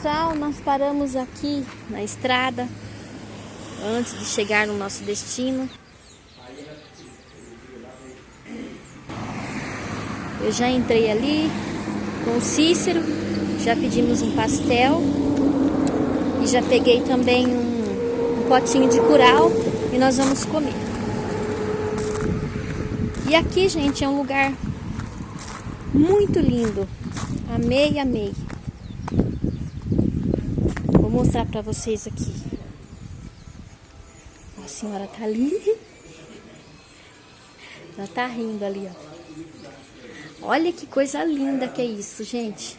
pessoal, nós paramos aqui na estrada antes de chegar no nosso destino. Eu já entrei ali com o Cícero, já pedimos um pastel e já peguei também um, um potinho de curau e nós vamos comer. E aqui, gente, é um lugar muito lindo. Amei, amei. Vou mostrar pra vocês aqui. A senhora tá ali. Ela tá rindo ali, ó. Olha que coisa linda que é isso, gente.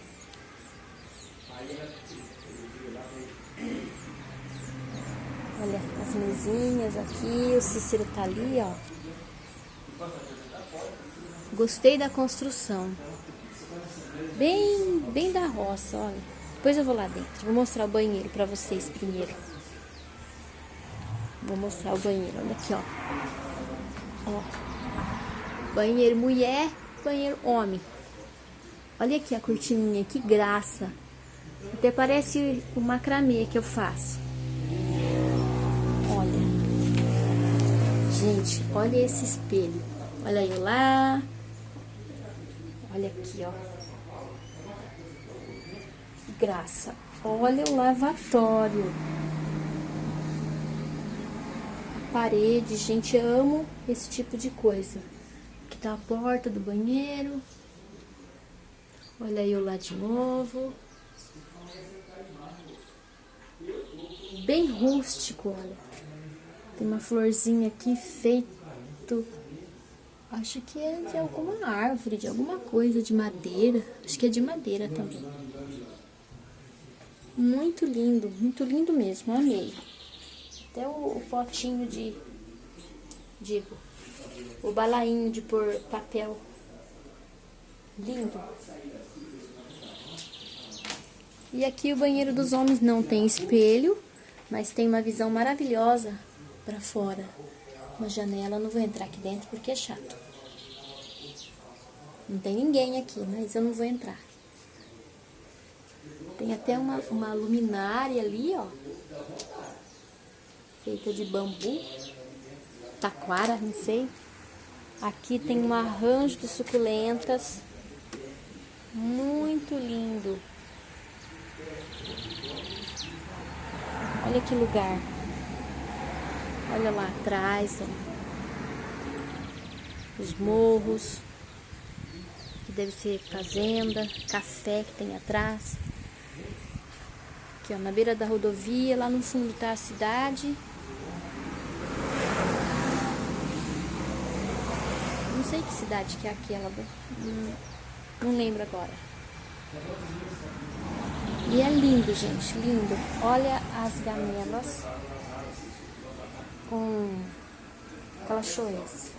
Olha as mesinhas aqui, o Cícero tá ali, ó. Gostei da construção. Bem, bem da roça, olha. Depois eu vou lá dentro. Vou mostrar o banheiro pra vocês primeiro. Vou mostrar o banheiro. Olha aqui, ó. Ó. Banheiro mulher, banheiro homem. Olha aqui a cortininha, que graça. Até parece o macramê que eu faço. Olha. Gente, olha esse espelho. Olha eu lá. Olha aqui, ó. Graça. Olha o lavatório. Parede, gente, amo esse tipo de coisa. Aqui tá a porta do banheiro. Olha eu lá de novo. Bem rústico, olha. Tem uma florzinha aqui feito Acho que é de alguma árvore, de alguma coisa, de madeira. Acho que é de madeira também. Muito lindo, muito lindo mesmo, amei. Até o, o potinho de, digo, o balainho de pôr papel. Lindo. E aqui o banheiro dos homens não tem espelho, mas tem uma visão maravilhosa para fora uma janela, não vou entrar aqui dentro porque é chato. Não tem ninguém aqui, mas eu não vou entrar. Tem até uma, uma luminária ali, ó. Feita de bambu. Taquara, não sei. Aqui tem um arranjo de suculentas. Muito lindo. Olha que lugar. Olha lá atrás, ó. Os morros, que deve ser fazenda, café que tem atrás. Aqui, ó, na beira da rodovia, lá no fundo tá a cidade. Não sei que cidade que é aquela, não, não lembro agora. E é lindo, gente, lindo. Olha as gamelas com cachoeiras.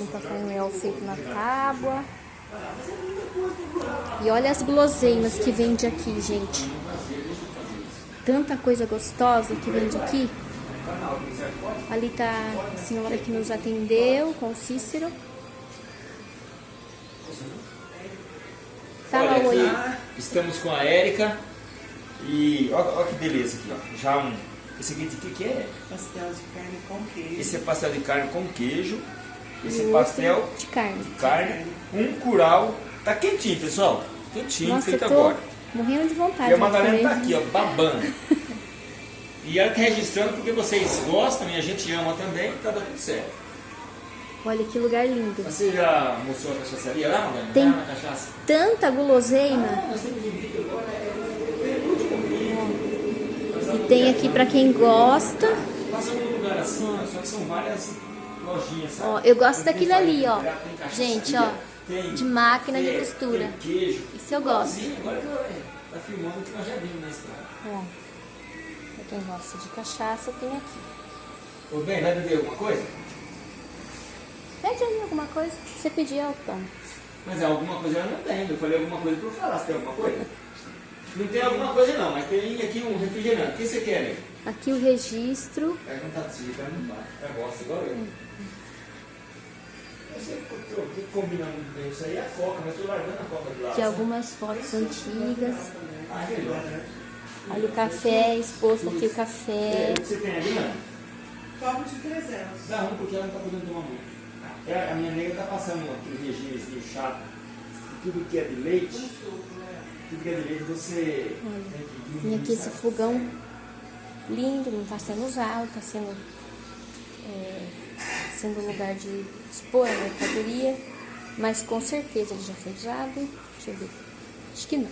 Um Papai Noel feito na tábua. E olha as guloseimas que vende aqui, gente. Tanta coisa gostosa que vende aqui. Ali tá a senhora que nos atendeu com o Cícero. Fala oi. Estamos com a Érica. E olha que beleza aqui, ó. Já um. Esse aqui de que, que é? Pastel de carne com queijo. Esse é pastel de carne com queijo. Esse é pastel de carne. De carne. Um curau. Tá quentinho, pessoal. Quentinho, Nossa, feito agora. Morrendo de vontade. E a Madalena tá aqui, ó, babando. e ela tá registrando porque vocês gostam e a gente ama também, tá dando certo. Olha que lugar lindo. Você já mostrou a cachaçaria lá, Madalena? Tem lá na cachaça? tanta guloseima. Ah, nós temos vídeo agora, é e tem aqui para quem gosta. Passa num lugar assim, ó, só que são várias lojinhas, sabe? Ó, eu gosto daquilo ali, ó. Gente, ó. Tem De máquina de costura. Tem queijo. Isso eu gosto. Igualzinho, Agora que tá filmando que nós já vimos na estrada. Ó, pra quem gosta de cachaça, tem aqui. Ô, bem, vai beber alguma coisa? Pede aí alguma coisa. Você pedir, eu tomo. Mas é alguma coisa eu não tenho. Eu falei alguma coisa pra eu falar. Você tem alguma coisa? Não tem alguma coisa não, mas tem aqui um refrigerante. O que você quer aí? Aqui o registro. É tá desligando, não vai. É gosta igual eu. Você o que combina muito bem isso aí é a coca, mas estou largando a coca de lado. De algumas fotos antigas. Ah, melhor, né? Olha o café, exposto aqui o É, café. o que você tem ali, mano? Copo de 300. Dá um porque ela não tá podendo tomar muito. É, a minha nega tá passando aquele regimezinho chato. Tudo que é de leite, tudo que é de leite você Tem aqui esse fogão lindo, não está sendo usado, está sendo, é, sendo lugar de expor a mercadoria, mas com certeza ele já foi usado. Deixa eu ver. Acho que não.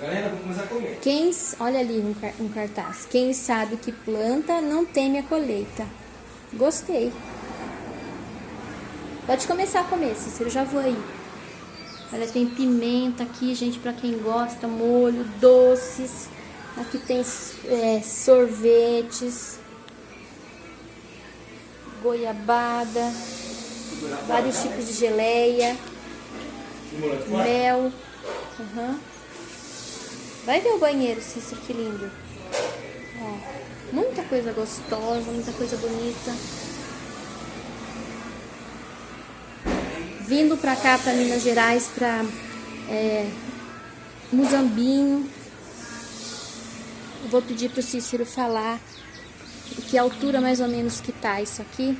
Galera, vou começar a comer. Quem, olha ali um, car- um cartaz. Quem sabe que planta não teme a colheita. Gostei. Pode começar a comer, Cícero, já vou aí. Olha, tem pimenta aqui, gente, pra quem gosta, molho, doces. Aqui tem é, sorvetes, goiabada, vários tipos de geleia, mel. Aham. Vai ver o banheiro, Cícero, que lindo. Ó, muita coisa gostosa, muita coisa bonita. Vindo pra cá, pra Minas Gerais, pra é, Muzambinho. Vou pedir pro Cícero falar que altura mais ou menos que tá isso aqui.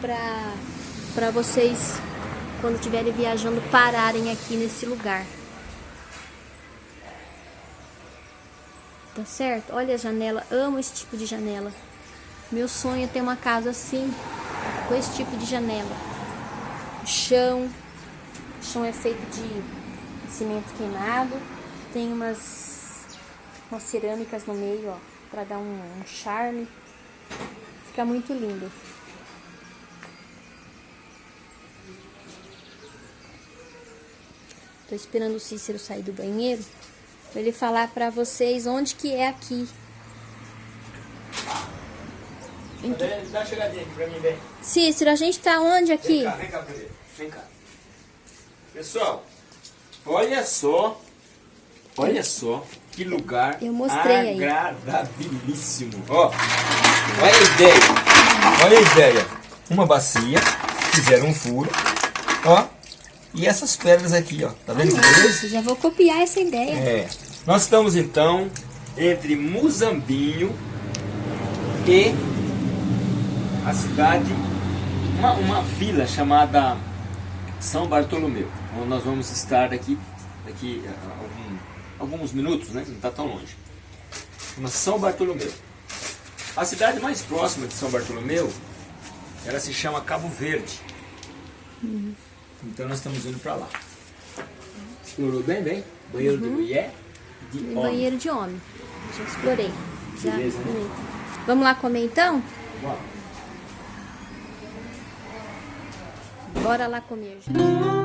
Pra, pra vocês, quando estiverem viajando, pararem aqui nesse lugar. Tá certo? Olha a janela, amo esse tipo de janela. Meu sonho é ter uma casa assim, com esse tipo de janela. O chão, o chão é feito de cimento queimado. Tem umas, umas cerâmicas no meio, ó, pra dar um, um charme. Fica muito lindo. Tô esperando o Cícero sair do banheiro pra ele falar pra vocês onde que é aqui. Dá uma chegadinha aqui pra mim, vem. Cícero, a gente tá onde aqui? Vem cá, vem cá. Vem cá. Pessoal, olha só. Olha só que lugar Eu mostrei agradabilíssimo. Ó, olha a ideia. Olha a ideia. Uma bacia, fizeram um furo. Ó, e essas pedras aqui, ó. Tá vendo? Nossa, já vou copiar essa ideia. É. Nós estamos então entre Muzambinho e a cidade, uma, uma vila chamada São Bartolomeu, onde nós vamos estar daqui, daqui a algum- alguns minutos, né? Não está tão longe. Chama São Bartolomeu. A cidade mais próxima de São Bartolomeu, ela se chama Cabo Verde. Então nós estamos indo para lá. Explorou bem, bem? Banheiro de mulher, de E homem. banheiro de homem. Já explorei. Já Beleza, né? bonito. Vamos lá comer então? Bora. Bora lá comer, gente.